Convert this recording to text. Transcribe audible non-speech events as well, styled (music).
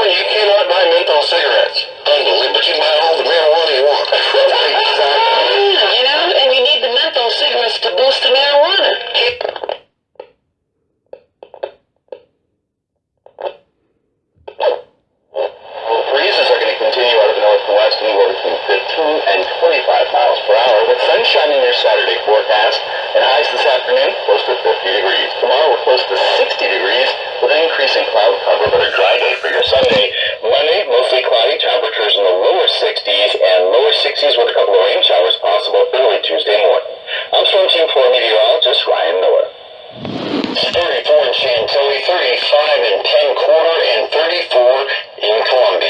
California, you cannot buy menthol cigarettes. Unbelievable. But you can buy all the marijuana you want. (laughs) exactly. You know, and you need the menthol cigarettes to boost the marijuana. Well, breezes are going to continue out of the north and west, anywhere between 15 and 25 miles per hour, with sunshine in your Saturday forecast, and highs this afternoon close to 50 degrees. Tomorrow we're close to 60 degrees, with an increase in cloud cover, but a Sunday. Monday, mostly cloudy, temperatures in the lower 60s and lower 60s with a couple of rain showers possible early Tuesday morning. I'm Storm Team 4 meteorologist Ryan Miller. 34 in Chantilly, 35 in Penn Quarter, and 34 in Columbia.